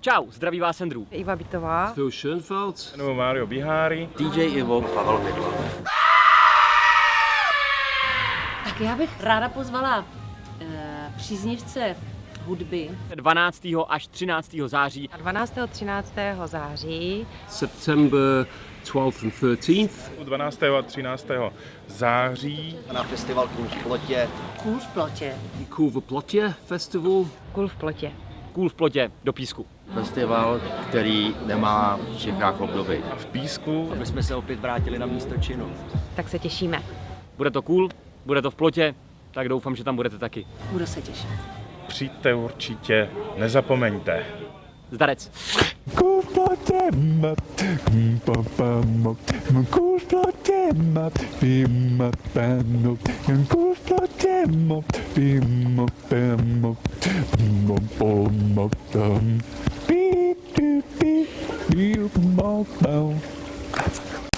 Čau, zdraví vás Andrew. Iva Bitová. Phil Schoenfeld. Nebo Mario Bihari. DJ Ivo. Pavel Vidla. Tak já bych ráda pozvala uh, příznivce hudby. 12. až 13. září. 12. 13. září September 12th and 13th. 12. a 13. září. na festival Kůl v plotě. Kůl v plotě. Cool v Plotě Festival. Kul v plotě. Kůl v plotě do písku. Festival, který nemá v Čechách obdoby. A v Písku. Aby jsme se opět vrátili na místo činu. Tak se těšíme. Bude to cool, bude to v plotě, tak doufám, že tam budete taky. Budu se těšit. Přijďte určitě, nezapomeňte. Zdarec. Beep, beep.